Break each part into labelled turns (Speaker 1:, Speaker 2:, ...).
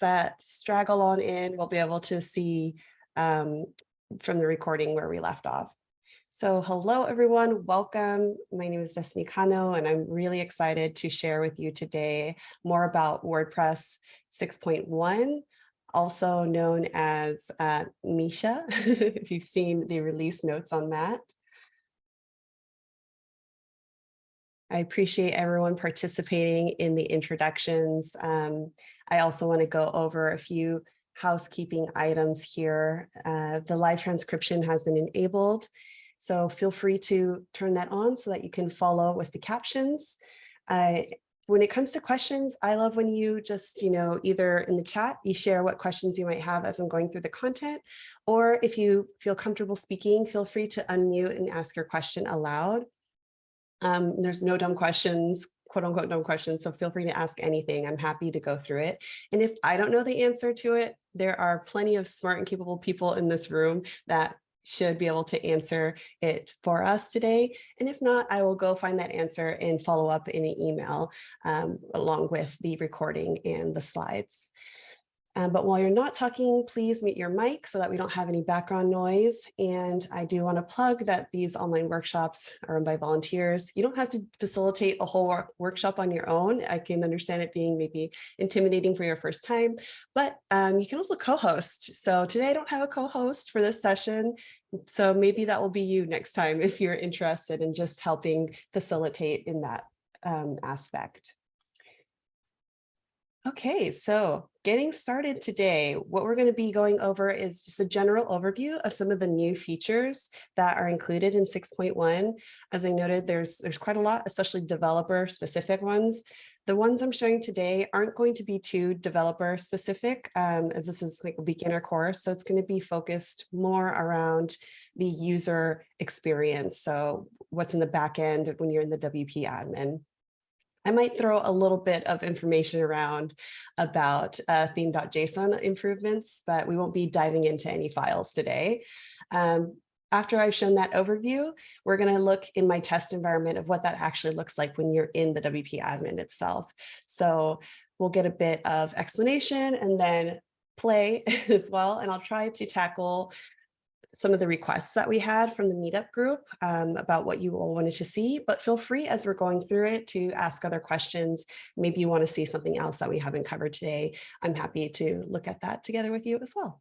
Speaker 1: that straggle on in we'll be able to see um, from the recording where we left off. So hello, everyone. Welcome. My name is Destiny Kano, and I'm really excited to share with you today more about WordPress 6.1, also known as uh, Misha, if you've seen the release notes on that. I appreciate everyone participating in the introductions. Um, I also want to go over a few housekeeping items here. Uh, the live transcription has been enabled, so feel free to turn that on so that you can follow with the captions. Uh, when it comes to questions, I love when you just, you know, either in the chat, you share what questions you might have as I'm going through the content, or if you feel comfortable speaking, feel free to unmute and ask your question aloud. Um, there's no dumb questions, quote unquote dumb questions, so feel free to ask anything. I'm happy to go through it. And if I don't know the answer to it, there are plenty of smart and capable people in this room that should be able to answer it for us today. And if not, I will go find that answer and follow up in an email um, along with the recording and the slides. Um, but while you're not talking, please mute your mic so that we don't have any background noise. And I do want to plug that these online workshops are run by volunteers. You don't have to facilitate a whole work workshop on your own. I can understand it being maybe intimidating for your first time, but um, you can also co-host. So today I don't have a co-host for this session. So maybe that will be you next time if you're interested in just helping facilitate in that um, aspect. Okay, so getting started today, what we're going to be going over is just a general overview of some of the new features that are included in 6.1. As I noted, there's, there's quite a lot, especially developer specific ones. The ones I'm showing today aren't going to be too developer specific um, as this is like a beginner course. So it's going to be focused more around the user experience. So what's in the back end when you're in the WP admin. I might throw a little bit of information around about uh, theme.json improvements, but we won't be diving into any files today. Um, after I've shown that overview, we're going to look in my test environment of what that actually looks like when you're in the WP admin itself. So we'll get a bit of explanation and then play as well. And I'll try to tackle some of the requests that we had from the meetup group um, about what you all wanted to see, but feel free as we're going through it to ask other questions. Maybe you want to see something else that we haven't covered today. I'm happy to look at that together with you as well.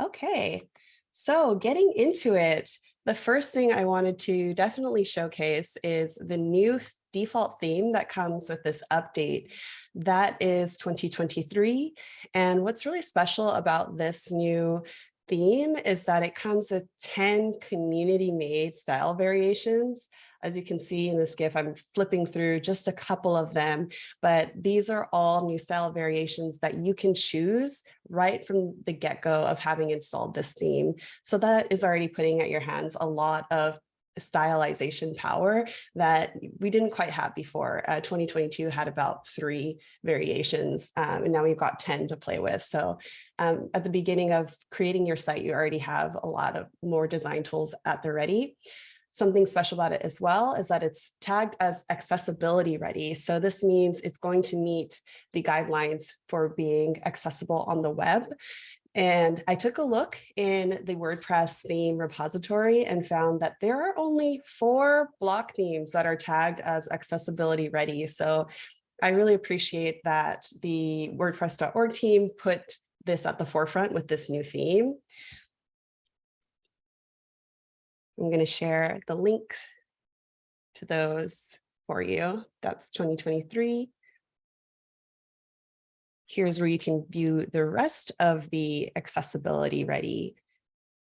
Speaker 1: Okay, so getting into it, the first thing I wanted to definitely showcase is the new default theme that comes with this update. That is 2023. And what's really special about this new theme is that it comes with 10 community made style variations. As you can see in this GIF, I'm flipping through just a couple of them, but these are all new style variations that you can choose right from the get-go of having installed this theme. So that is already putting at your hands a lot of stylization power that we didn't quite have before. Uh, 2022 had about three variations, um, and now we've got 10 to play with. So um, at the beginning of creating your site, you already have a lot of more design tools at the ready. Something special about it as well is that it's tagged as accessibility ready. So this means it's going to meet the guidelines for being accessible on the web. And I took a look in the WordPress theme repository and found that there are only four block themes that are tagged as accessibility ready. So I really appreciate that the WordPress.org team put this at the forefront with this new theme. I'm going to share the link to those for you. That's 2023 here's where you can view the rest of the accessibility ready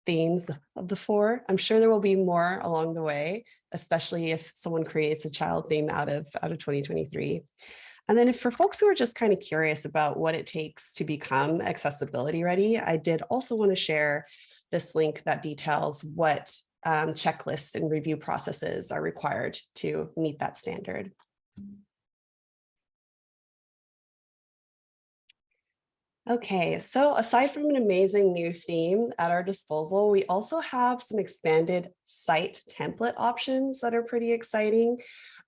Speaker 1: themes of the four. I'm sure there will be more along the way, especially if someone creates a child theme out of, out of 2023. And then if for folks who are just kind of curious about what it takes to become accessibility ready, I did also want to share this link that details what um, checklists and review processes are required to meet that standard. Okay, so aside from an amazing new theme at our disposal, we also have some expanded site template options that are pretty exciting.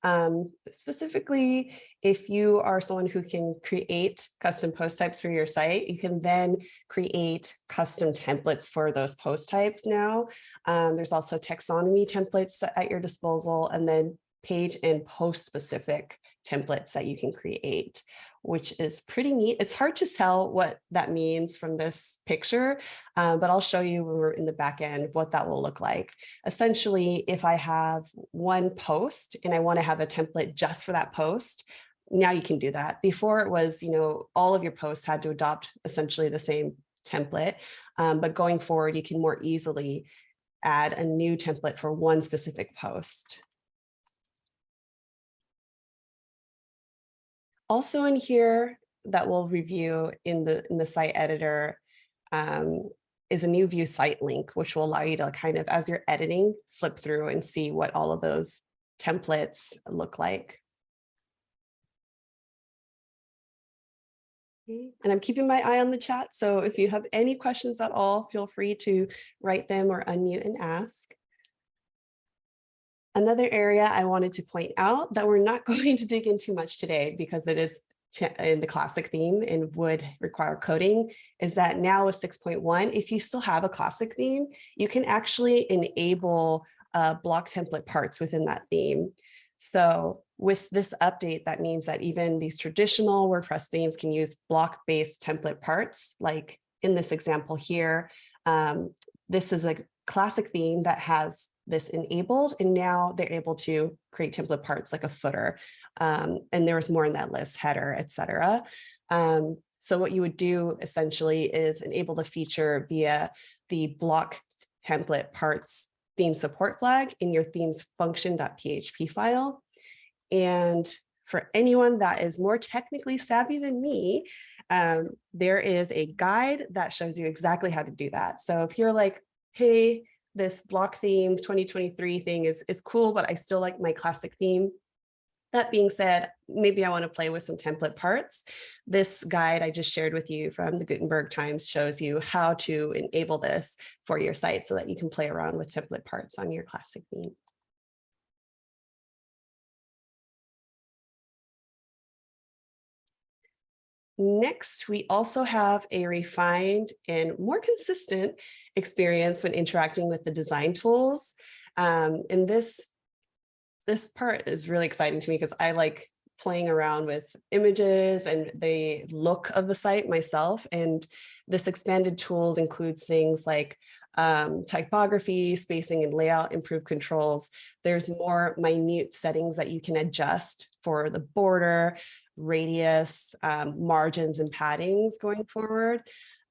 Speaker 1: Um, specifically, if you are someone who can create custom post types for your site, you can then create custom templates for those post types now. Um, there's also taxonomy templates at your disposal and then page and post specific templates that you can create which is pretty neat. It's hard to tell what that means from this picture, uh, but I'll show you when we're in the back end what that will look like. Essentially, if I have one post and I want to have a template just for that post, now you can do that. Before it was, you know, all of your posts had to adopt essentially the same template, um, but going forward, you can more easily add a new template for one specific post. Also in here that we'll review in the in the site editor um, is a new view site link, which will allow you to kind of, as you're editing, flip through and see what all of those templates look like. And I'm keeping my eye on the chat. So if you have any questions at all, feel free to write them or unmute and ask. Another area I wanted to point out that we're not going to dig into much today because it is in the classic theme and would require coding is that now with 6.1, if you still have a classic theme, you can actually enable uh, block template parts within that theme. So with this update, that means that even these traditional WordPress themes can use block-based template parts, like in this example here. Um, this is a classic theme that has this enabled and now they're able to create template parts like a footer. Um, and there was more in that list, header, etc. Um, so what you would do essentially is enable the feature via the block template parts theme support flag in your themes function.php file. And for anyone that is more technically savvy than me, um, there is a guide that shows you exactly how to do that. So if you're like, hey, this block theme 2023 thing is, is cool, but I still like my classic theme. That being said, maybe I want to play with some template parts. This guide I just shared with you from the Gutenberg Times shows you how to enable this for your site so that you can play around with template parts on your classic theme. Next, we also have a refined and more consistent experience when interacting with the design tools. Um, and this, this part is really exciting to me because I like playing around with images and the look of the site myself. And this expanded tools includes things like um, typography, spacing and layout, improved controls. There's more minute settings that you can adjust for the border, radius, um, margins and paddings going forward.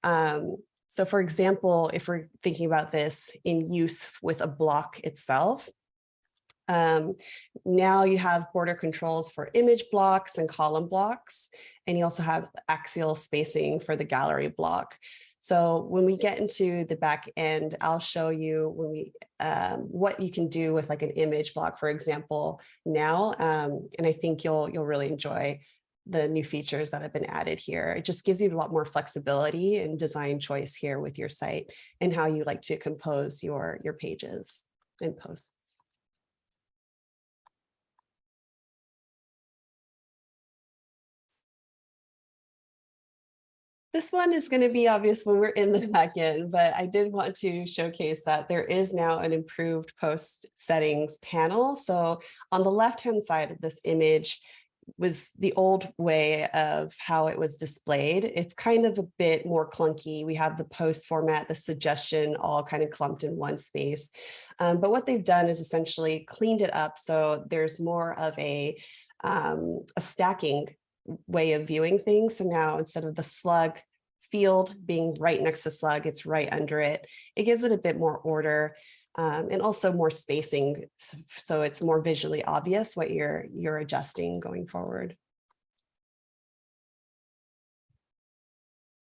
Speaker 1: Um, so for example, if we're thinking about this in use with a block itself, um, now you have border controls for image blocks and column blocks, and you also have axial spacing for the gallery block. So when we get into the back end, I'll show you when we um, what you can do with like an image block, for example, now. Um, and I think you'll you'll really enjoy the new features that have been added here. It just gives you a lot more flexibility and design choice here with your site and how you like to compose your, your pages and posts. This one is going to be obvious when we're in the back end, but I did want to showcase that there is now an improved post settings panel. So on the left-hand side of this image, was the old way of how it was displayed. It's kind of a bit more clunky. We have the post format, the suggestion all kind of clumped in one space. Um, but what they've done is essentially cleaned it up. So there's more of a, um, a stacking way of viewing things. So now instead of the slug field being right next to slug, it's right under it. It gives it a bit more order um, and also more spacing. So it's more visually obvious what you're, you're adjusting going forward.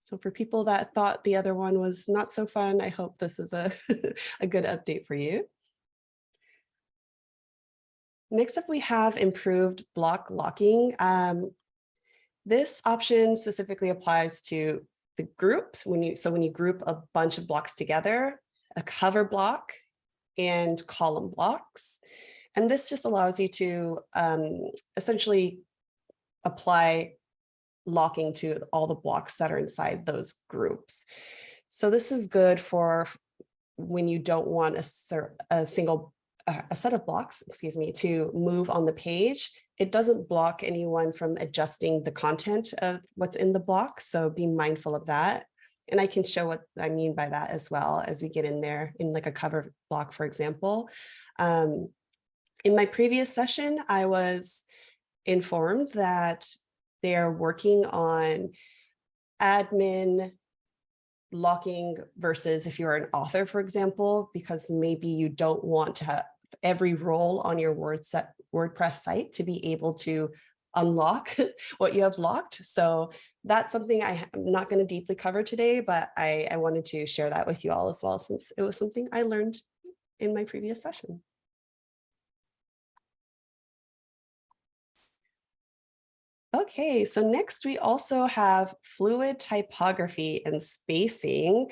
Speaker 1: So for people that thought the other one was not so fun, I hope this is a, a good update for you. Next up, we have improved block locking. Um, this option specifically applies to the groups when you so when you group a bunch of blocks together, a cover block and column blocks. And this just allows you to um, essentially apply locking to all the blocks that are inside those groups. So this is good for when you don't want a, a single a set of blocks, excuse me, to move on the page. It doesn't block anyone from adjusting the content of what's in the block. So be mindful of that. And I can show what I mean by that as well as we get in there in like a cover block, for example. Um, in my previous session, I was informed that they're working on admin locking versus if you're an author, for example, because maybe you don't want to have every role on your WordPress site to be able to unlock what you have locked. So that's something I, am not going to deeply cover today, but I, I wanted to share that with you all as well, since it was something I learned in my previous session. Okay, so next we also have fluid typography and spacing.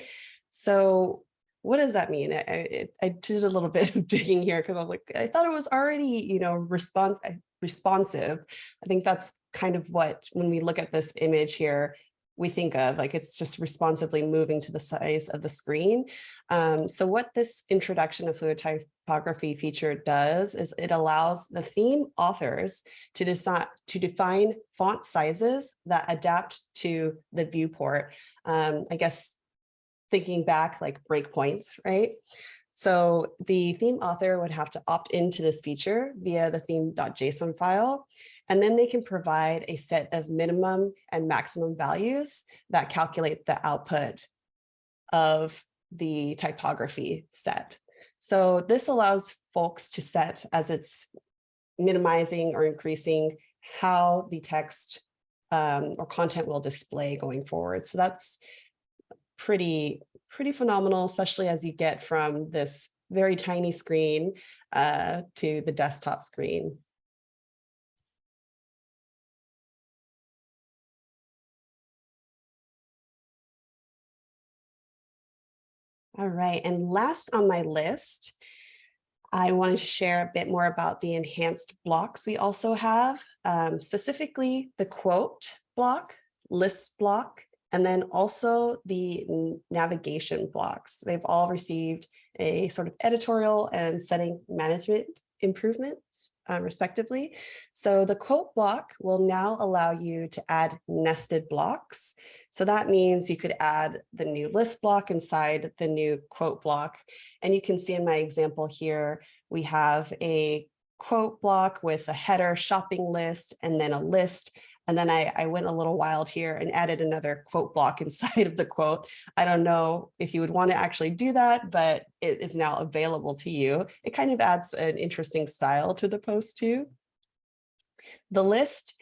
Speaker 1: So what does that mean? I, I, I did a little bit of digging here because I was like, I thought it was already, you know, response responsive. I think that's kind of what, when we look at this image here, we think of like it's just responsively moving to the size of the screen. Um, so what this introduction of fluid typography feature does is it allows the theme authors to decide to define font sizes that adapt to the viewport. Um, I guess thinking back like breakpoints, right? So the theme author would have to opt into this feature via the theme.json file, and then they can provide a set of minimum and maximum values that calculate the output of the typography set. So this allows folks to set as it's minimizing or increasing how the text um, or content will display going forward. So that's pretty, pretty phenomenal, especially as you get from this very tiny screen uh, to the desktop screen. All right, and last on my list, I wanted to share a bit more about the enhanced blocks we also have, um, specifically the quote block, list block, and then also the navigation blocks. They've all received a sort of editorial and setting management improvements um, respectively. So the quote block will now allow you to add nested blocks. So that means you could add the new list block inside the new quote block. And you can see in my example here, we have a quote block with a header shopping list and then a list and then I, I went a little wild here and added another quote block inside of the quote. I don't know if you would want to actually do that, but it is now available to you. It kind of adds an interesting style to the post too. The list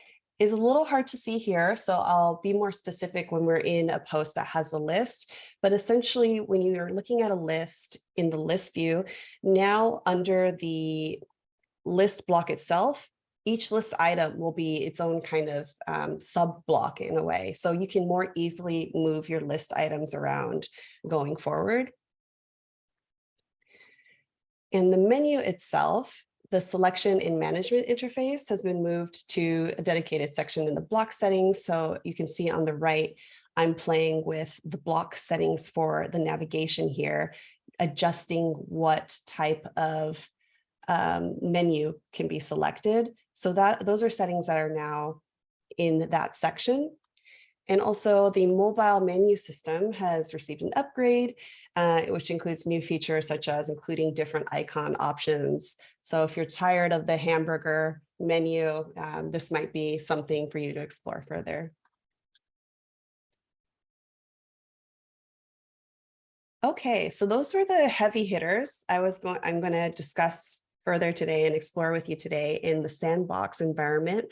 Speaker 1: is a little hard to see here, so I'll be more specific when we're in a post that has a list. But essentially, when you're looking at a list in the list view, now under the list block itself, each list item will be its own kind of um, sub block in a way. So you can more easily move your list items around going forward. In the menu itself, the selection in management interface has been moved to a dedicated section in the block settings. So you can see on the right, I'm playing with the block settings for the navigation here, adjusting what type of um, menu can be selected. So that those are settings that are now in that section. And also the mobile menu system has received an upgrade, uh, which includes new features such as including different icon options. So if you're tired of the hamburger menu, um, this might be something for you to explore further. Okay, so those were the heavy hitters I was going I'm going to discuss further today and explore with you today in the sandbox environment.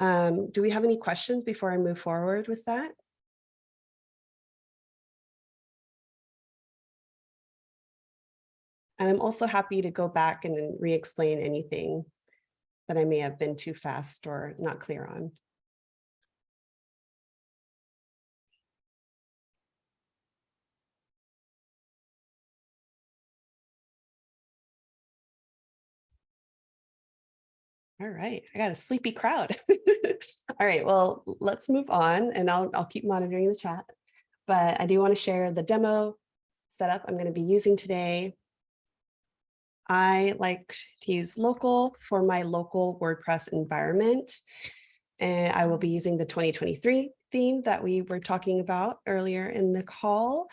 Speaker 1: Um, do we have any questions before I move forward with that? And I'm also happy to go back and re-explain anything that I may have been too fast or not clear on. All right, I got a sleepy crowd. All right, well, let's move on and I'll, I'll keep monitoring the chat. But I do want to share the demo setup I'm going to be using today. I like to use local for my local WordPress environment. And I will be using the 2023 theme that we were talking about earlier in the call.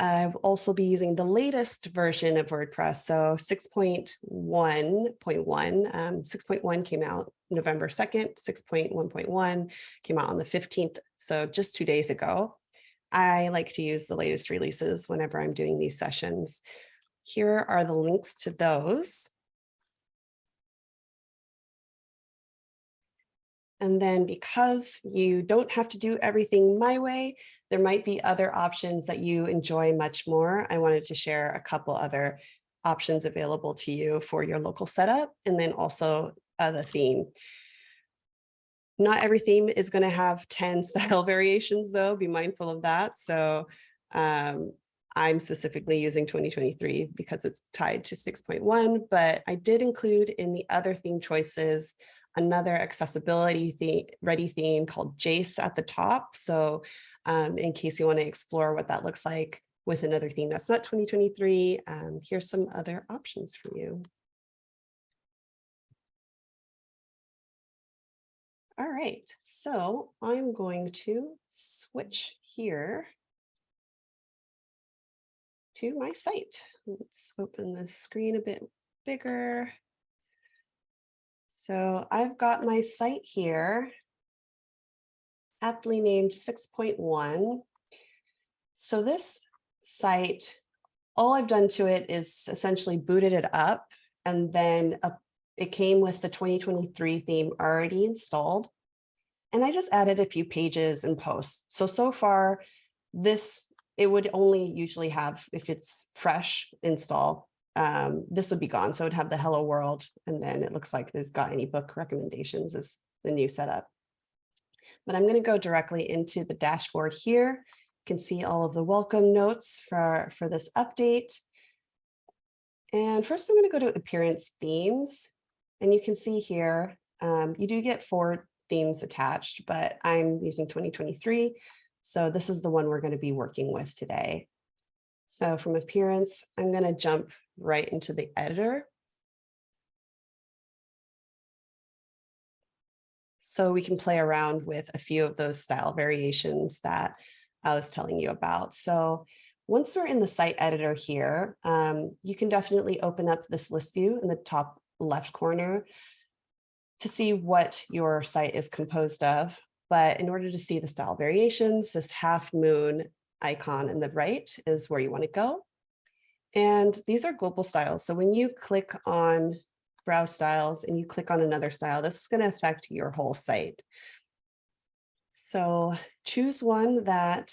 Speaker 1: I've also be using the latest version of WordPress. So 6.1.1, um, 6.1 came out November 2nd, 6.1.1 came out on the 15th. So just two days ago. I like to use the latest releases whenever I'm doing these sessions. Here are the links to those. And then because you don't have to do everything my way, there might be other options that you enjoy much more. I wanted to share a couple other options available to you for your local setup and then also uh, the theme. Not every theme is going to have 10 style variations though, be mindful of that. So um, I'm specifically using 2023 because it's tied to 6.1, but I did include in the other theme choices another accessibility theme, ready theme called Jace at the top. So um, in case you want to explore what that looks like with another theme that's not 2023, um, here's some other options for you. All right, so I'm going to switch here to my site. Let's open the screen a bit bigger. So I've got my site here, aptly named 6.1. So this site, all I've done to it is essentially booted it up and then a, it came with the 2023 theme already installed. And I just added a few pages and posts. So, so far, this it would only usually have, if it's fresh install, um, this would be gone. So it would have the hello world. And then it looks like there's got any book recommendations is the new setup. But I'm going to go directly into the dashboard here. You can see all of the welcome notes for, for this update. And first I'm going to go to appearance themes. And you can see here, um, you do get four themes attached, but I'm using 2023. So this is the one we're going to be working with today. So from appearance, I'm going to jump right into the editor. So we can play around with a few of those style variations that I was telling you about. So once we're in the site editor here, um, you can definitely open up this list view in the top left corner to see what your site is composed of. But in order to see the style variations, this half moon icon in the right is where you want to go. And these are global styles. So when you click on browse styles and you click on another style, this is going to affect your whole site. So choose one that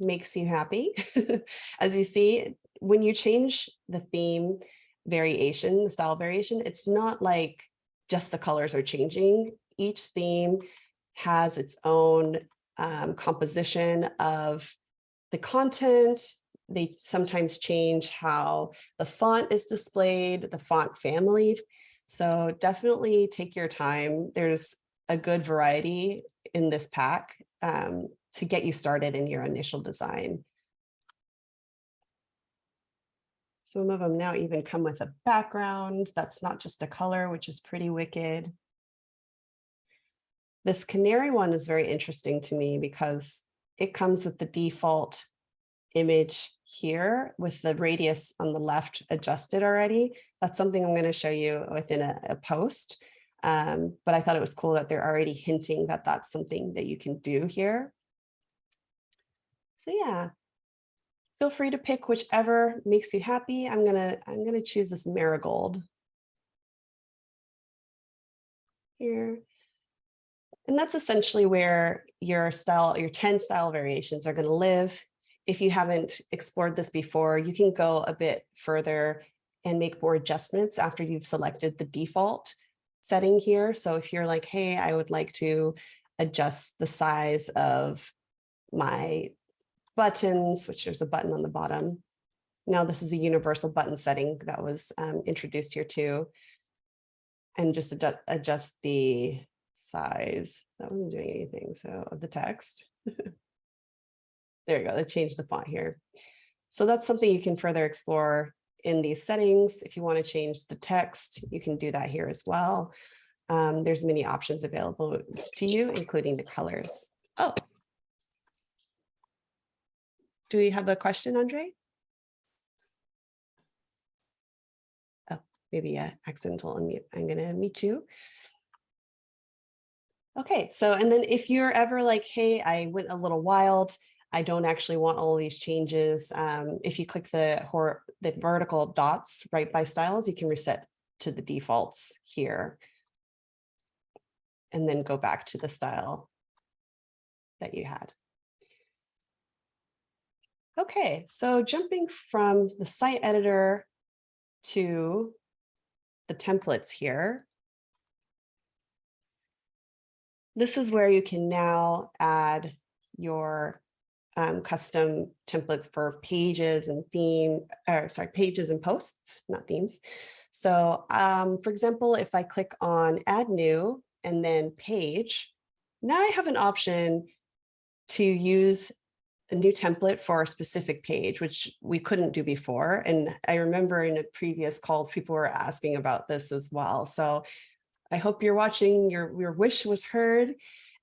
Speaker 1: makes you happy. As you see, when you change the theme variation, the style variation, it's not like just the colors are changing. Each theme has its own um, composition of the content. They sometimes change how the font is displayed, the font family. So definitely take your time. There's a good variety in this pack um, to get you started in your initial design. Some of them now even come with a background that's not just a color, which is pretty wicked. This canary one is very interesting to me because it comes with the default image here with the radius on the left adjusted already. That's something I'm going to show you within a, a post. Um, but I thought it was cool that they're already hinting that that's something that you can do here. So yeah, feel free to pick whichever makes you happy. I'm gonna I'm gonna choose this marigold here. And that's essentially where your style, your 10 style variations are going to live. If you haven't explored this before, you can go a bit further and make more adjustments after you've selected the default setting here. So if you're like, hey, I would like to adjust the size of my buttons, which there's a button on the bottom. Now this is a universal button setting that was um, introduced here too. and just adjust, adjust the size. That wasn't doing anything, so of the text. There you go, they changed the font here. So that's something you can further explore in these settings. If you want to change the text, you can do that here as well. Um, there's many options available to you, including the colors. Oh. Do we have a question, Andre? Oh, maybe a accidental unmute. I'm going to meet you. Okay, so and then if you're ever like, hey, I went a little wild, I don't actually want all these changes. Um, if you click the, the vertical dots right by styles, you can reset to the defaults here. And then go back to the style that you had. Okay, so jumping from the site editor to the templates here. This is where you can now add your um, custom templates for pages and theme, or sorry, pages and posts, not themes. So um, for example, if I click on add new and then page, now I have an option to use a new template for a specific page, which we couldn't do before. And I remember in a previous calls, people were asking about this as well. So I hope you're watching, your, your wish was heard.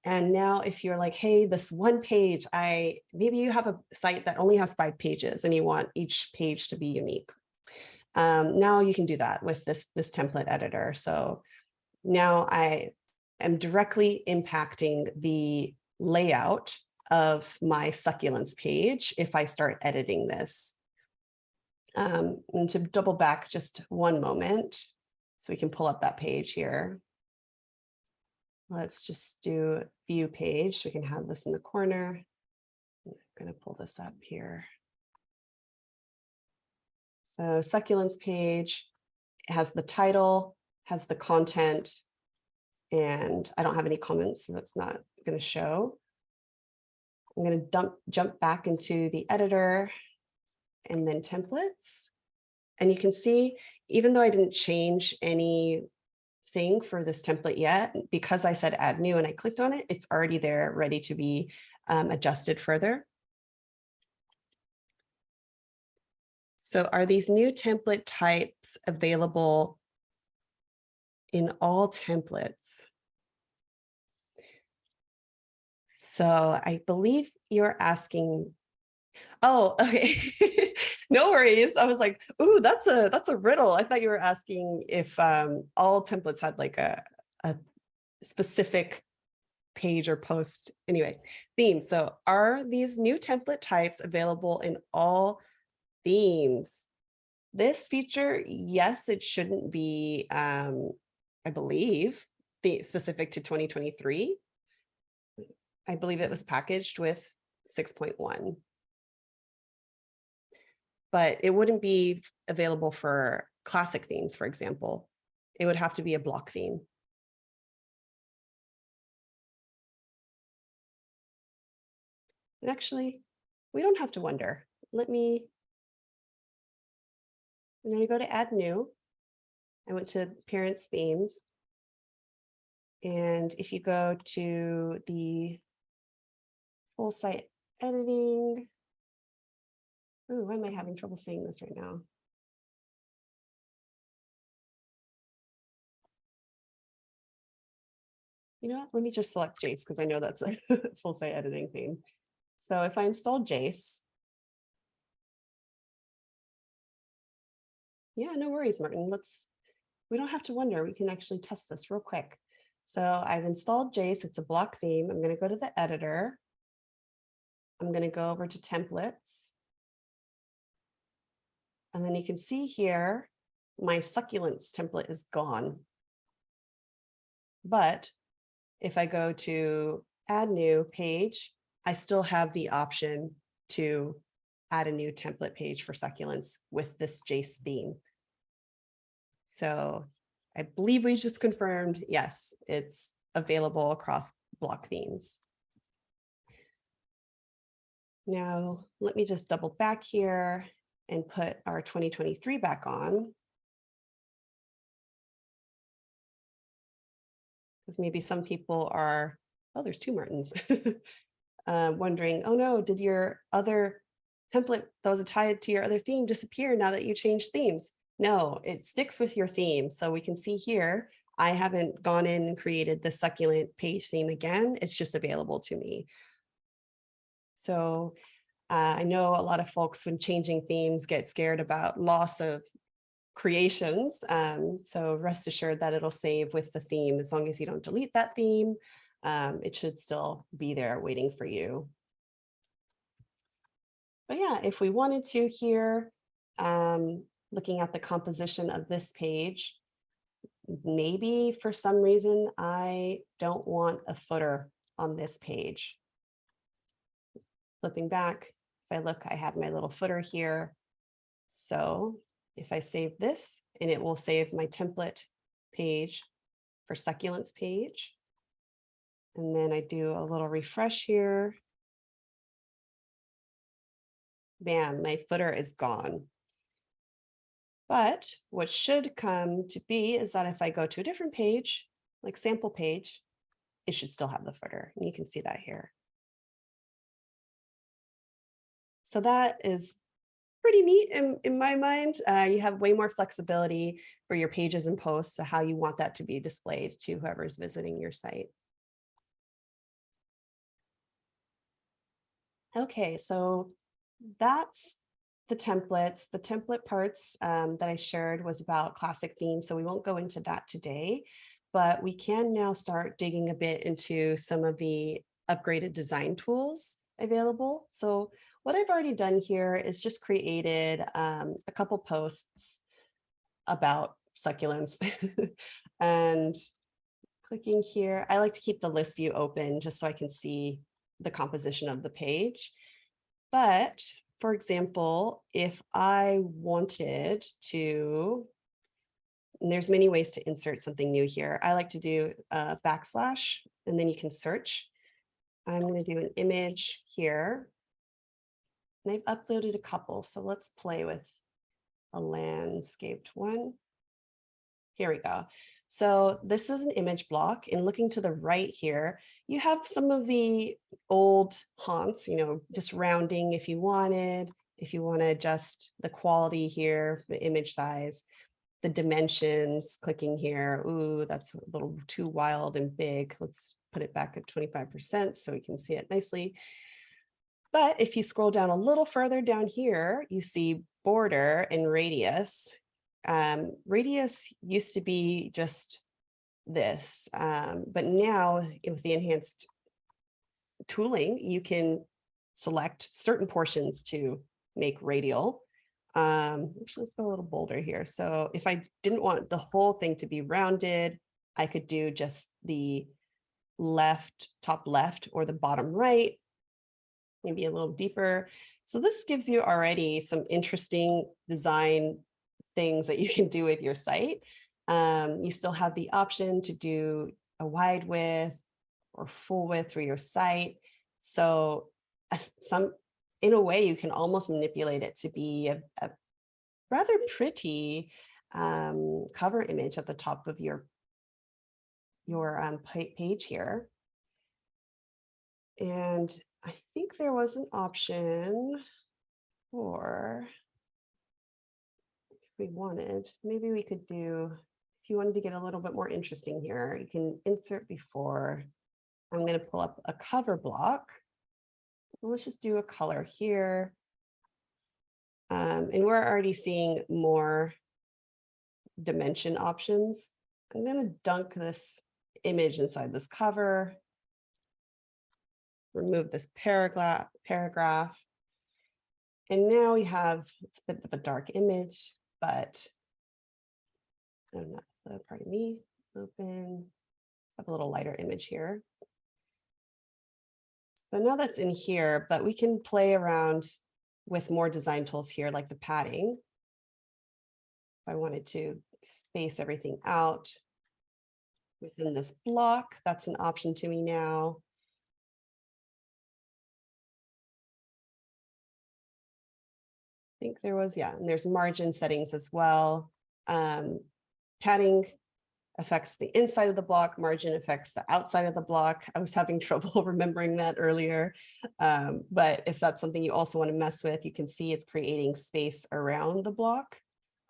Speaker 1: And now if you're like, hey, this one page, I maybe you have a site that only has five pages and you want each page to be unique. Um, now you can do that with this, this template editor. So now I am directly impacting the layout of my succulents page if I start editing this. Um, and to double back just one moment, so we can pull up that page here. Let's just do view page. We can have this in the corner. I'm going to pull this up here. So succulents page has the title, has the content, and I don't have any comments, so that's not going to show. I'm going to dump, jump back into the editor and then templates. And you can see, even though I didn't change any thing for this template yet. Because I said add new and I clicked on it, it's already there ready to be um, adjusted further. So are these new template types available in all templates? So I believe you're asking Oh, okay. no worries. I was like, ooh, that's a that's a riddle. I thought you were asking if um, all templates had like a, a specific page or post. Anyway, themes. So are these new template types available in all themes? This feature, yes, it shouldn't be, um, I believe, the specific to 2023. I believe it was packaged with 6.1 but it wouldn't be available for classic themes, for example. It would have to be a block theme. And actually, we don't have to wonder. Let me, and then I go to add new. I went to parents themes. And if you go to the full site editing, Ooh, why am I having trouble seeing this right now? You know what? Let me just select Jace because I know that's a full site editing theme. So if I install Jace, yeah, no worries, Martin. Let's, we don't have to wonder. We can actually test this real quick. So I've installed Jace. It's a block theme. I'm going to go to the editor. I'm going to go over to templates. And then you can see here, my succulents template is gone. But if I go to add new page, I still have the option to add a new template page for succulents with this Jace theme. So I believe we just confirmed, yes, it's available across block themes. Now, let me just double back here and put our 2023 back on. Because maybe some people are, oh, there's two Martins. uh, wondering, oh no, did your other template that was tied to your other theme disappear now that you changed themes? No, it sticks with your theme. So we can see here, I haven't gone in and created the succulent page theme again. It's just available to me. So uh, I know a lot of folks when changing themes get scared about loss of creations. Um, so rest assured that it'll save with the theme as long as you don't delete that theme um, it should still be there waiting for you. But yeah, if we wanted to here, um, looking at the composition of this page, maybe for some reason I don't want a footer on this page. Flipping back, if I look, I have my little footer here. So if I save this and it will save my template page for succulents page. And then I do a little refresh here. Bam, my footer is gone. But what should come to be is that if I go to a different page, like sample page, it should still have the footer. And you can see that here. So that is pretty neat in, in my mind. Uh, you have way more flexibility for your pages and posts, so how you want that to be displayed to whoever's visiting your site. Okay, so that's the templates. The template parts um, that I shared was about classic themes, so we won't go into that today, but we can now start digging a bit into some of the upgraded design tools available. So what I've already done here is just created um, a couple posts about succulents and clicking here. I like to keep the list view open just so I can see the composition of the page. But for example, if I wanted to, there's many ways to insert something new here. I like to do a backslash and then you can search. I'm going to do an image here. I've uploaded a couple, so let's play with a landscaped one. Here we go. So this is an image block and looking to the right here, you have some of the old haunts, you know, just rounding if you wanted, if you want to adjust the quality here, the image size, the dimensions, clicking here. Ooh, that's a little too wild and big. Let's put it back at 25% so we can see it nicely. But if you scroll down a little further down here, you see border and radius um, radius used to be just this, um, but now with the enhanced tooling, you can select certain portions to make radial. Um, actually, let's go a little bolder here. So if I didn't want the whole thing to be rounded, I could do just the left, top left or the bottom right, maybe a little deeper. So this gives you already some interesting design things that you can do with your site. Um, you still have the option to do a wide width or full width for your site. So some, in a way, you can almost manipulate it to be a, a rather pretty um, cover image at the top of your, your um, page here. And I think there was an option for if we wanted, maybe we could do, if you wanted to get a little bit more interesting here, you can insert before. I'm going to pull up a cover block. Let's just do a color here. Um, and we're already seeing more dimension options. I'm going to dunk this image inside this cover. Remove this paragraph, paragraph. And now we have, it's a bit of a dark image but I'm not, uh, pardon me, open, have a little lighter image here. So now that's in here, but we can play around with more design tools here, like the padding. If I wanted to space everything out within this block, that's an option to me now. Think there was, yeah, and there's margin settings as well. Um, padding affects the inside of the block, margin affects the outside of the block. I was having trouble remembering that earlier. Um, but if that's something you also want to mess with, you can see it's creating space around the block.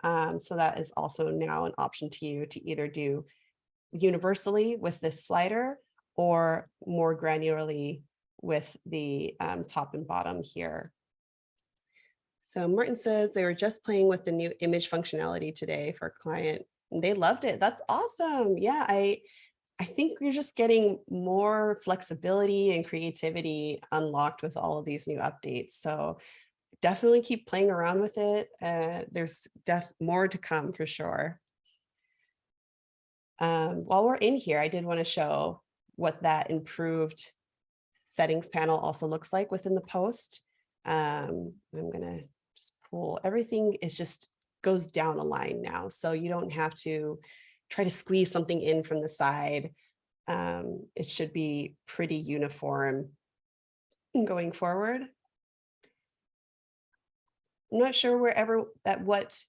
Speaker 1: Um, so that is also now an option to you to either do universally with this slider or more granularly with the um, top and bottom here. So Martin says they were just playing with the new image functionality today for a client. And they loved it. That's awesome. Yeah, I, I think we're just getting more flexibility and creativity unlocked with all of these new updates. So definitely keep playing around with it. Uh, there's more to come for sure. Um, while we're in here, I did want to show what that improved settings panel also looks like within the post. Um, I'm going to just pull everything is just goes down a line now. So you don't have to try to squeeze something in from the side. Um, it should be pretty uniform going forward. I'm not sure wherever at what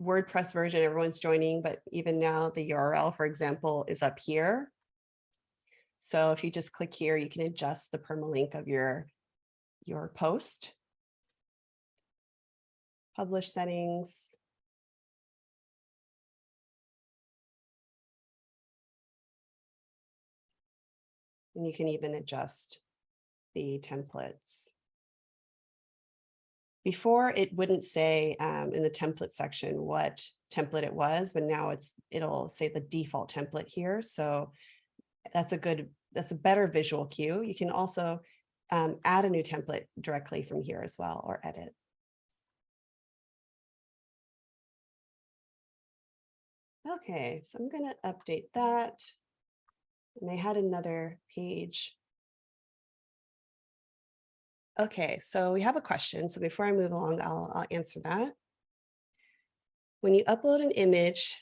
Speaker 1: WordPress version everyone's joining, but even now the URL, for example, is up here. So if you just click here, you can adjust the permalink of your, your post. Publish settings. And you can even adjust the templates. Before it wouldn't say um, in the template section what template it was, but now it's it'll say the default template here. So that's a good, that's a better visual cue. You can also um, add a new template directly from here as well or edit. Okay, so I'm going to update that. And I had another page Okay, so we have a question. So before I move along, I'll, I'll answer that. When you upload an image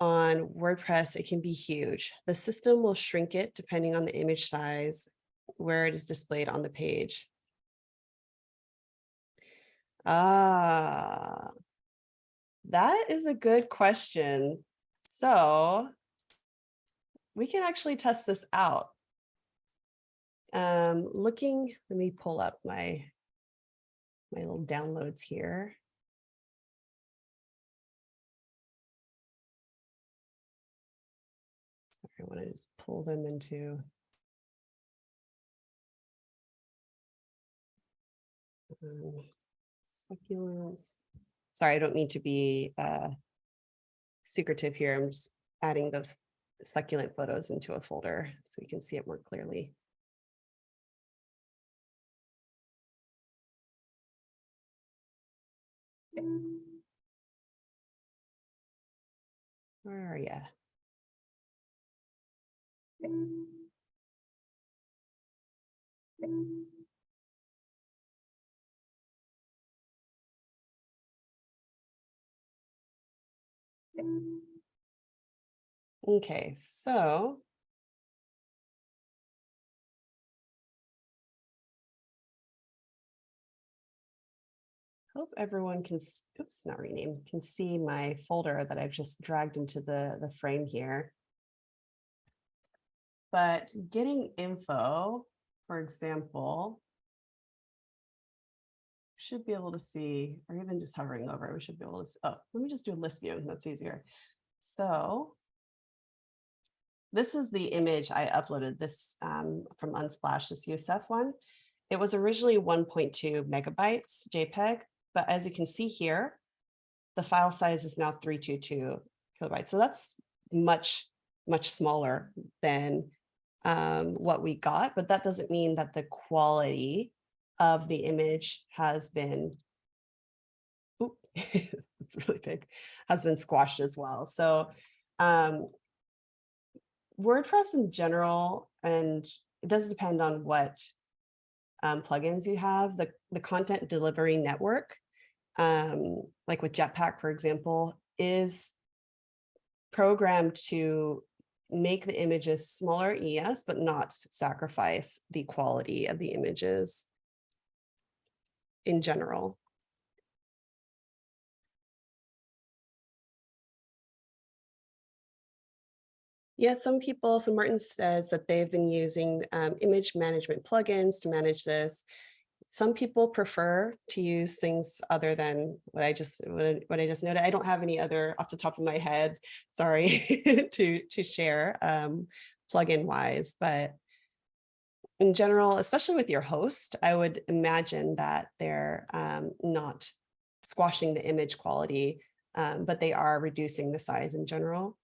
Speaker 1: on WordPress, it can be huge. The system will shrink it depending on the image size where it is displayed on the page. Ah, that is a good question. So we can actually test this out. Um, looking, let me pull up my, my little downloads here. Sorry, I want to just pull them into um, succulents. Sorry, I don't mean to be uh, secretive here. I'm just adding those succulent photos into a folder so we can see it more clearly. Where are you? Okay, so hope everyone can, oops, not rename, can see my folder that I've just dragged into the, the frame here. But getting info, for example, should be able to see, or even just hovering over, we should be able to, see, oh, let me just do a list view, that's easier. So this is the image I uploaded this um, from Unsplash, this Youssef one. It was originally 1.2 megabytes JPEG, but as you can see here, the file size is now 322 kilobytes. So that's much, much smaller than um, what we got, but that doesn't mean that the quality of the image has been, oop, it's really big, has been squashed as well. So um, WordPress in general, and it does depend on what um, plugins you have, the, the content delivery network, um, like with Jetpack, for example, is programmed to make the images smaller, yes, but not sacrifice the quality of the images in general. Yeah, some people, so Martin says that they've been using um, image management plugins to manage this. Some people prefer to use things other than what I just what what I just noted. I don't have any other off the top of my head, sorry, to to share um, plugin wise, but in general, especially with your host, I would imagine that they're um, not squashing the image quality, um, but they are reducing the size in general.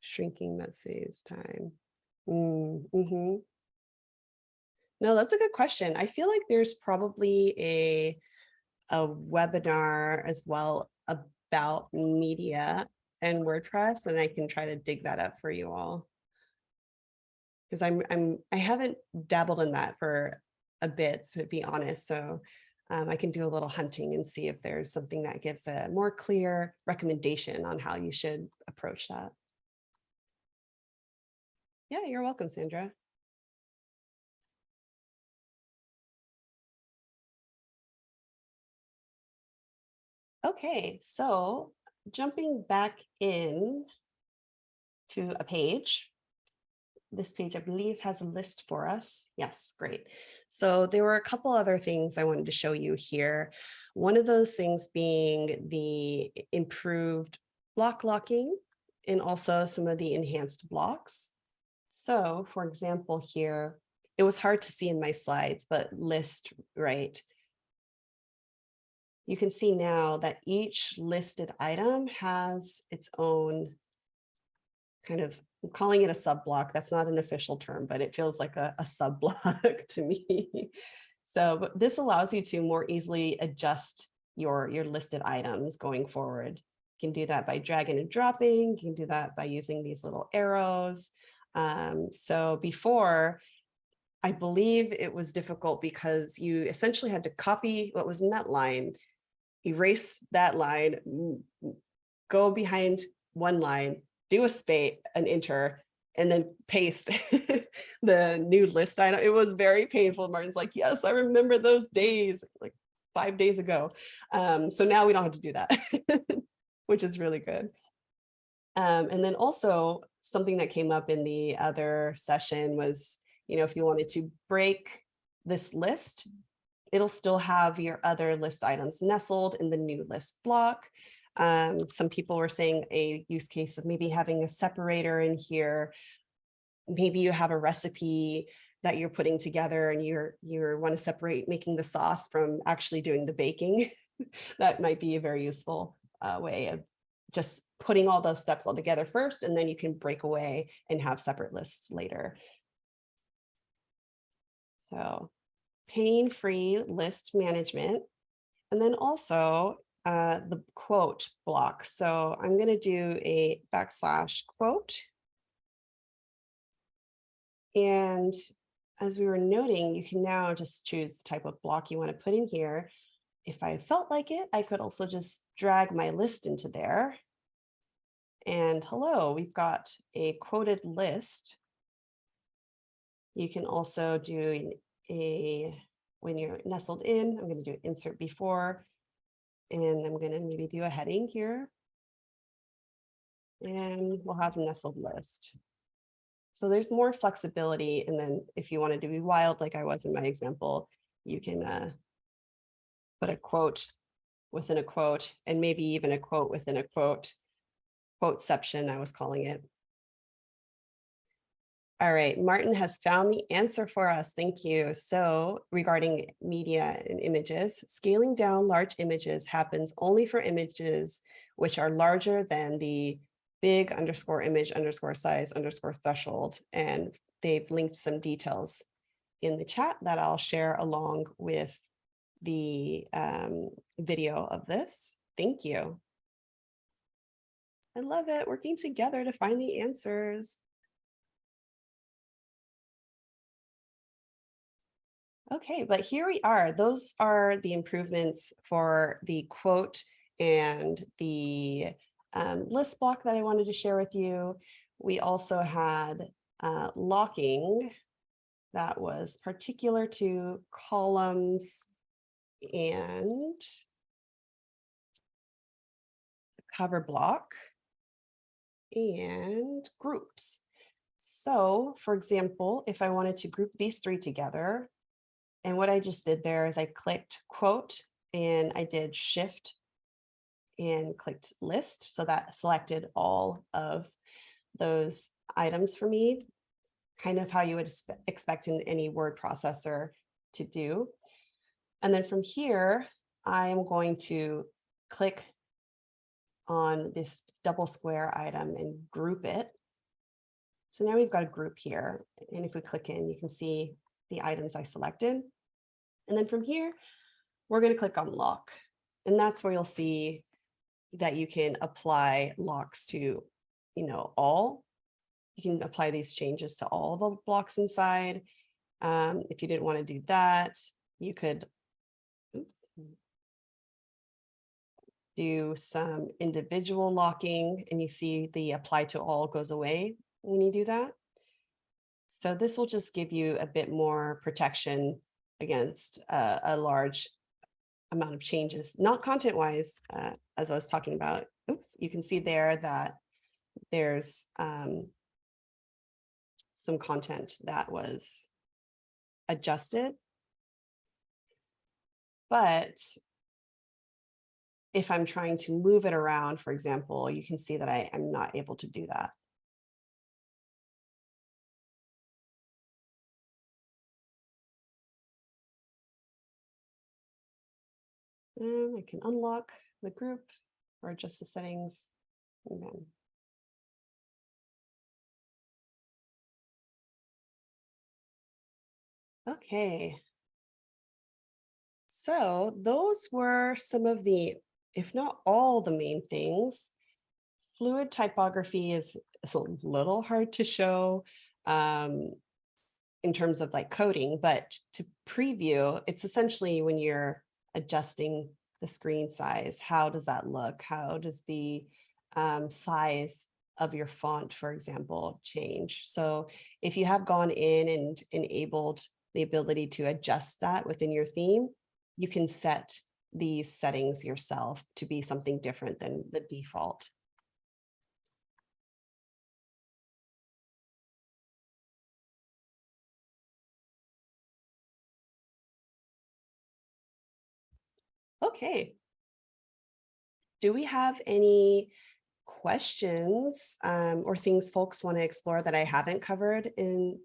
Speaker 1: Shrinking that saves time. Mm, mhm. No, that's a good question. I feel like there's probably a, a webinar as well about media and WordPress, and I can try to dig that up for you all. Because I'm, I'm, I haven't dabbled in that for a bit, to be honest. So um, I can do a little hunting and see if there's something that gives a more clear recommendation on how you should approach that. Yeah, you're welcome, Sandra. Okay, so jumping back in to a page. This page, I believe, has a list for us. Yes, great. So there were a couple other things I wanted to show you here. One of those things being the improved block locking and also some of the enhanced blocks. So for example, here, it was hard to see in my slides, but list, right? You can see now that each listed item has its own kind of, I'm calling it a sub block. That's not an official term, but it feels like a, a sub block to me. So this allows you to more easily adjust your, your listed items going forward. You can do that by dragging and dropping. You can do that by using these little arrows. Um, so before, I believe it was difficult because you essentially had to copy what was in that line, erase that line, go behind one line, do a space, an enter, and then paste the new list item. It was very painful. Martin's like, yes, I remember those days, like five days ago. Um, so now we don't have to do that, which is really good. Um, and then also something that came up in the other session was, you know, if you wanted to break this list, it'll still have your other list items nestled in the new list block. Um, some people were saying a use case of maybe having a separator in here. Maybe you have a recipe that you're putting together and you're you want to separate making the sauce from actually doing the baking. that might be a very useful uh, way of just putting all those steps all together first, and then you can break away and have separate lists later. So pain-free list management. And then also uh, the quote block. So I'm going to do a backslash quote. And as we were noting, you can now just choose the type of block you want to put in here. If I felt like it, I could also just drag my list into there. And hello, we've got a quoted list. You can also do a, when you're nestled in, I'm going to do insert before, and I'm going to maybe do a heading here. And we'll have a nestled list. So there's more flexibility. And then if you wanted to be wild, like I was in my example, you can uh, put a quote within a quote and maybe even a quote within a quote, quoteception, I was calling it. All right, Martin has found the answer for us. Thank you. So regarding media and images, scaling down large images happens only for images which are larger than the big underscore image underscore size underscore threshold. And they've linked some details in the chat that I'll share along with the um, video of this. Thank you. I love it, working together to find the answers. Okay, but here we are. Those are the improvements for the quote and the um, list block that I wanted to share with you. We also had uh, locking that was particular to columns and cover block and groups. So for example, if I wanted to group these three together, and what I just did there is I clicked quote and I did shift and clicked list. So that selected all of those items for me, kind of how you would expect in any word processor to do. And then from here, I am going to click on this double square item and group it. So now we've got a group here. And if we click in, you can see the items I selected. And then from here, we're going to click on lock. And that's where you'll see that you can apply locks to, you know, all. You can apply these changes to all the blocks inside. Um, if you didn't want to do that, you could oops, do some individual locking and you see the apply to all goes away when you do that. So this will just give you a bit more protection against uh, a large amount of changes, not content wise, uh, as I was talking about. Oops, you can see there that there's um, some content that was adjusted. But if I'm trying to move it around, for example, you can see that I am not able to do that. And I can unlock the group or adjust the settings. Okay. So those were some of the, if not all the main things. Fluid typography is, is a little hard to show um, in terms of like coding, but to preview, it's essentially when you're adjusting the screen size, how does that look? How does the um, size of your font, for example, change? So if you have gone in and enabled the ability to adjust that within your theme, you can set these settings yourself to be something different than the default. Okay. Do we have any questions um, or things folks want to explore that I haven't covered in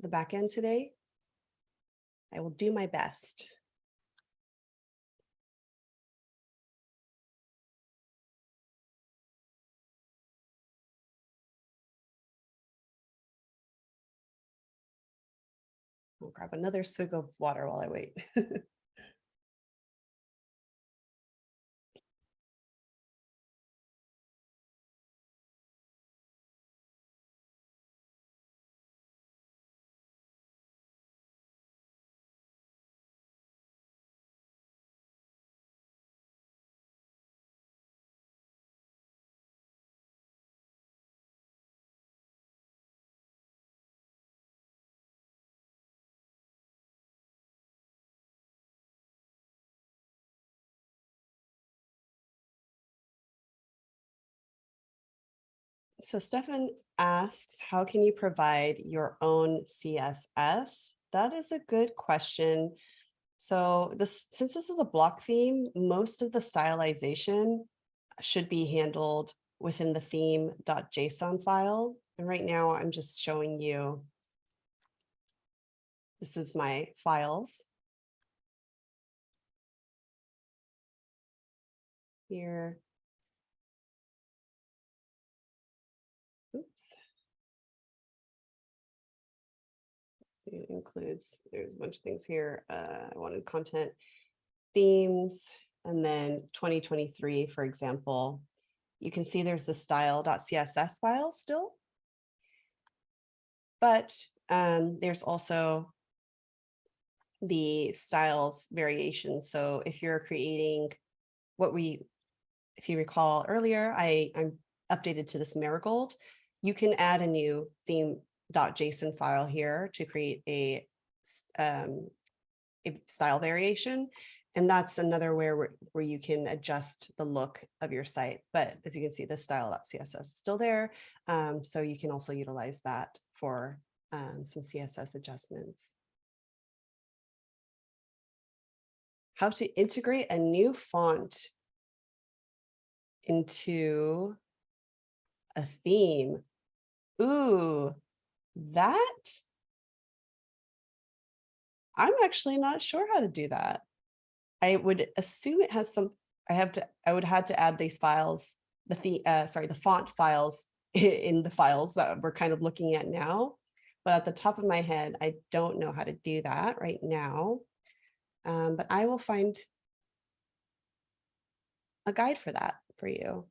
Speaker 1: the back end today? I will do my best. I'll grab another swig of water while I wait. So Stefan asks, how can you provide your own CSS? That is a good question. So this, since this is a block theme, most of the stylization should be handled within the theme.json file. And right now I'm just showing you, this is my files. Here, it includes, there's a bunch of things here. Uh, I wanted content themes, and then 2023, for example, you can see there's the style.css file still. But um, there's also the styles variation. So if you're creating what we, if you recall earlier, I, I'm updated to this marigold you can add a new theme.json file here to create a, um, a style variation. And that's another where- where you can adjust the look of your site. But as you can see, the style.css is still there. Um, so you can also utilize that for um, some CSS adjustments. How to integrate a new font into a theme. Ooh, that I'm actually not sure how to do that. I would assume it has some, I have to, I would have to add these files, the, the uh, sorry, the font files in the files that we're kind of looking at now. But at the top of my head, I don't know how to do that right now. Um, but I will find a guide for that for you.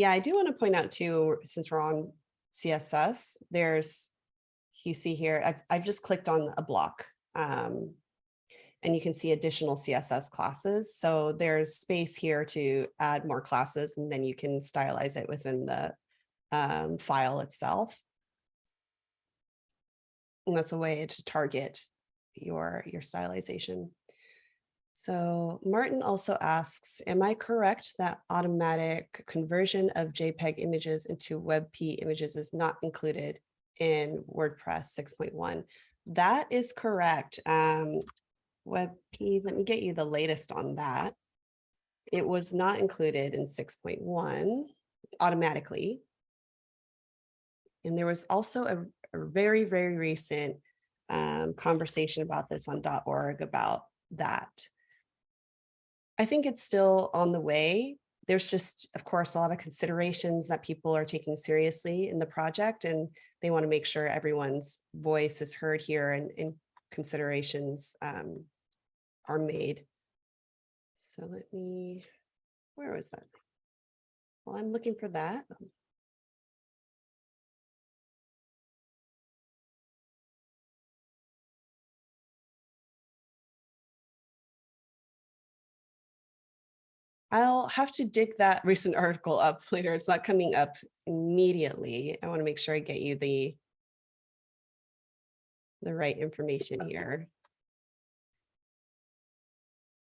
Speaker 1: Yeah, I do want to point out too, since we're on CSS, there's, you see here, I've, I've just clicked on a block. Um, and you can see additional CSS classes. So there's space here to add more classes and then you can stylize it within the um, file itself. And that's a way to target your, your stylization. So Martin also asks, am I correct that automatic conversion of JPEG images into WebP images is not included in WordPress 6.1? That is correct. Um, WebP, let me get you the latest on that. It was not included in 6.1 automatically. And there was also a, a very, very recent um, conversation about this on .org about that. I think it's still on the way. There's just, of course, a lot of considerations that people are taking seriously in the project, and they want to make sure everyone's voice is heard here and, and considerations um, are made. So let me, where was that? Well, I'm looking for that. I'll have to dig that recent article up later. It's not coming up immediately. I want to make sure I get you the the right information here.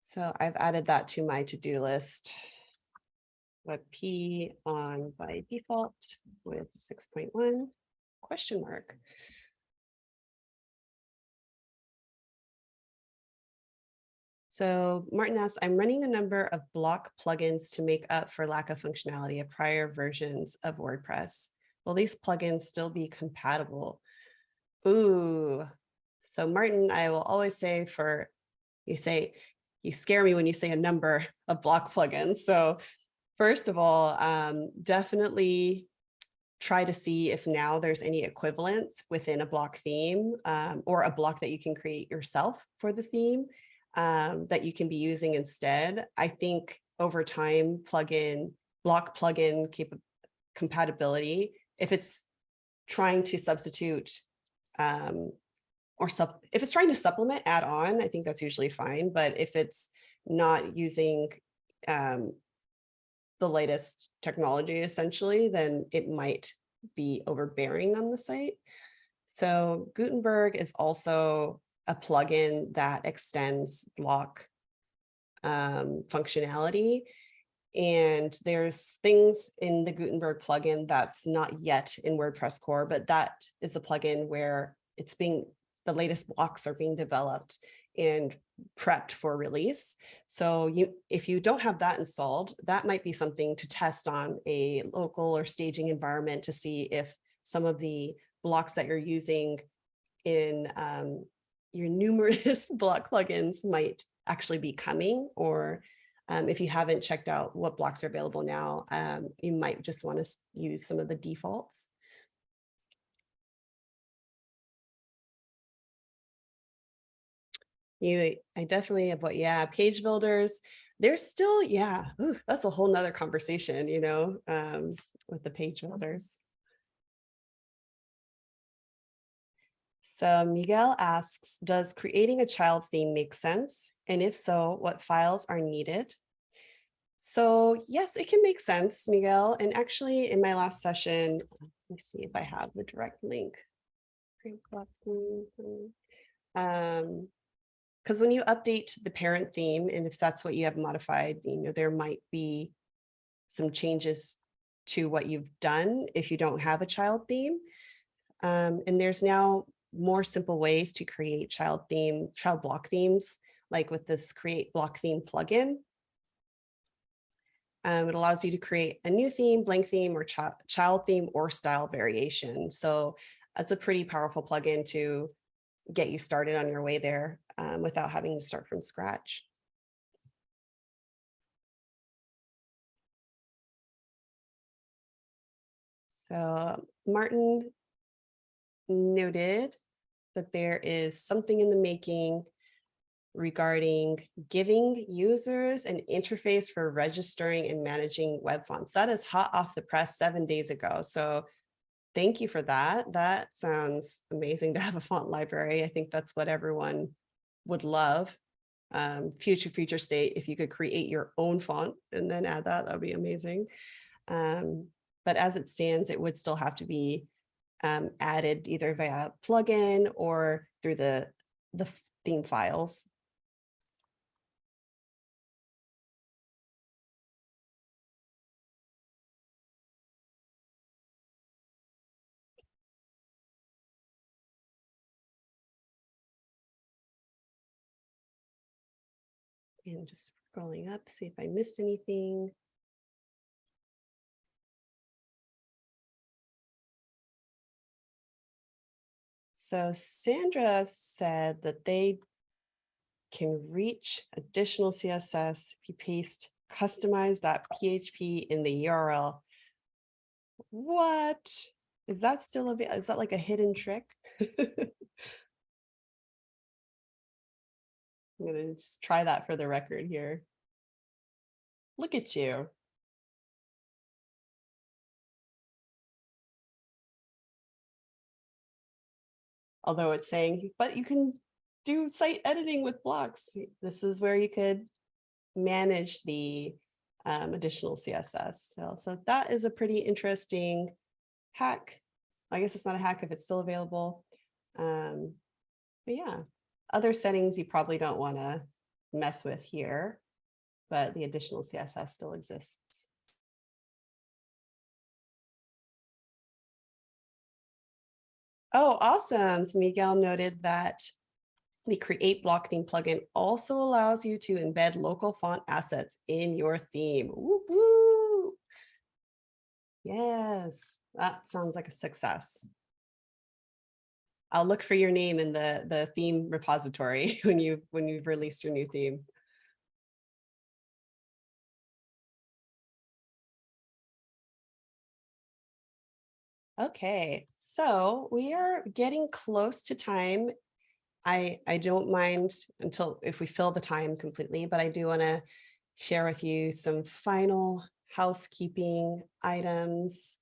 Speaker 1: So I've added that to my to-do list. WebP on by default with 6.1 question mark. So Martin asks, I'm running a number of block plugins to make up for lack of functionality of prior versions of WordPress. Will these plugins still be compatible? Ooh, so Martin, I will always say for, you say, you scare me when you say a number of block plugins. So first of all, um, definitely try to see if now there's any equivalent within a block theme um, or a block that you can create yourself for the theme um, that you can be using instead. I think over time, plugin, block plugin cap compatibility, if it's trying to substitute um, or sub, if it's trying to supplement add on, I think that's usually fine. But if it's not using um, the latest technology, essentially, then it might be overbearing on the site. So Gutenberg is also a plugin that extends block um, functionality. And there's things in the Gutenberg plugin that's not yet in WordPress core, but that is a plugin where it's being, the latest blocks are being developed and prepped for release. So you, if you don't have that installed, that might be something to test on a local or staging environment to see if some of the blocks that you're using in um, your numerous block plugins might actually be coming or um, if you haven't checked out what blocks are available now, um, you might just want to use some of the defaults. You, I definitely have what, yeah, page builders, there's still, yeah, ooh, that's a whole nother conversation, you know, um, with the page builders. So Miguel asks, does creating a child theme make sense? And if so, what files are needed? So yes, it can make sense, Miguel. And actually in my last session, let me see if I have the direct link. Um, because when you update the parent theme, and if that's what you have modified, you know, there might be some changes to what you've done if you don't have a child theme. Um, and there's now more simple ways to create child theme, child block themes, like with this create block theme plugin. Um, it allows you to create a new theme, blank theme, or ch child theme or style variation. So that's a pretty powerful plugin to get you started on your way there um, without having to start from scratch. So Martin noted that there is something in the making regarding giving users an interface for registering and managing web fonts. That is hot off the press seven days ago. So thank you for that. That sounds amazing to have a font library. I think that's what everyone would love. Um, future future state, if you could create your own font and then add that, that would be amazing. Um, but as it stands, it would still have to be um, added either via plugin or through the, the theme files. And just scrolling up, see if I missed anything. So Sandra said that they can reach additional CSS if you paste customize.php in the URL. What? Is that still a, is that like a hidden trick? I'm going to just try that for the record here. Look at you. Although it's saying, but you can do site editing with blocks. This is where you could manage the um, additional CSS. So, so that is a pretty interesting hack. I guess it's not a hack if it's still available. Um, but yeah, other settings you probably don't want to mess with here, but the additional CSS still exists. Oh, awesome. So Miguel noted that the Create Block Theme plugin also allows you to embed local font assets in your theme. Woo -woo. Yes, that sounds like a success. I'll look for your name in the, the theme repository when you when you've released your new theme. Okay, so we are getting close to time. I, I don't mind until if we fill the time completely, but I do want to share with you some final housekeeping items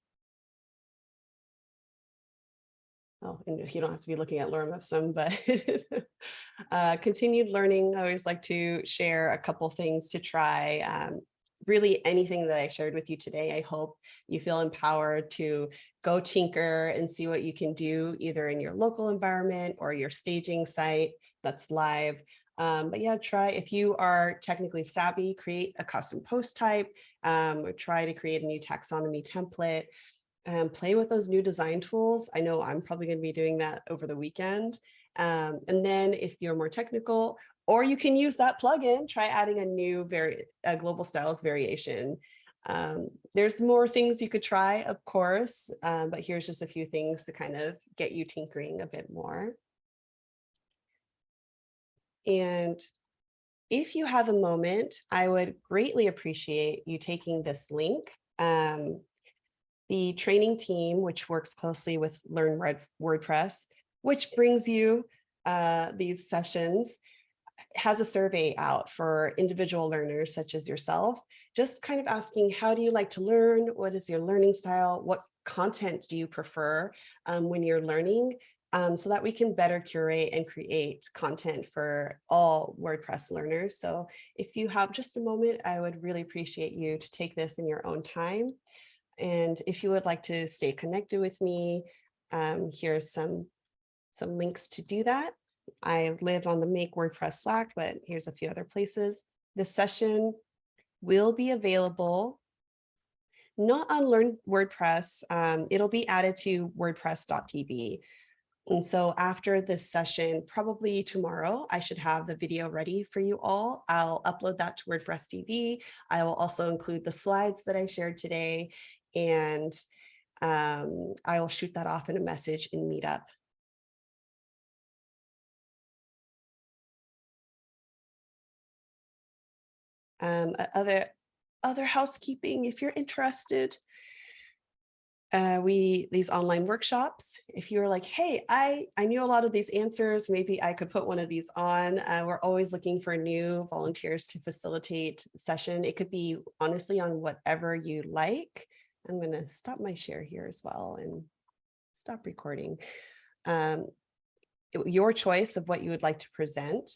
Speaker 1: oh, and you don't have to be looking at Ipsum, but uh, continued learning. I always like to share a couple things to try. Um, really anything that I shared with you today, I hope you feel empowered to go tinker and see what you can do either in your local environment or your staging site that's live. Um, but yeah, try if you are technically savvy, create a custom post type um, or try to create a new taxonomy template um, play with those new design tools. I know I'm probably going to be doing that over the weekend. Um, and then if you're more technical, or you can use that plugin, try adding a new very a global styles variation. Um, there's more things you could try, of course, um, but here's just a few things to kind of get you tinkering a bit more. And if you have a moment, I would greatly appreciate you taking this link. Um, the training team, which works closely with Learn WordPress, which brings you uh, these sessions, has a survey out for individual learners such as yourself, just kind of asking, how do you like to learn? What is your learning style? What content do you prefer um, when you're learning? um, so that we can better curate and create content for all WordPress learners. So if you have just a moment, I would really appreciate you to take this in your own time. And if you would like to stay connected with me, um, here's some, some links to do that. I live on the Make WordPress Slack, but here's a few other places. This session will be available not on Learn WordPress. Um, it'll be added to wordpress.tv. And so after this session, probably tomorrow, I should have the video ready for you all. I'll upload that to WordPress TV. I will also include the slides that I shared today, and um, I will shoot that off in a message in Meetup. Um, other, other housekeeping, if you're interested, uh, we these online workshops. If you're like, hey, I, I knew a lot of these answers, maybe I could put one of these on. Uh, we're always looking for new volunteers to facilitate session. It could be honestly on whatever you like. I'm going to stop my share here as well and stop recording. Um, your choice of what you would like to present.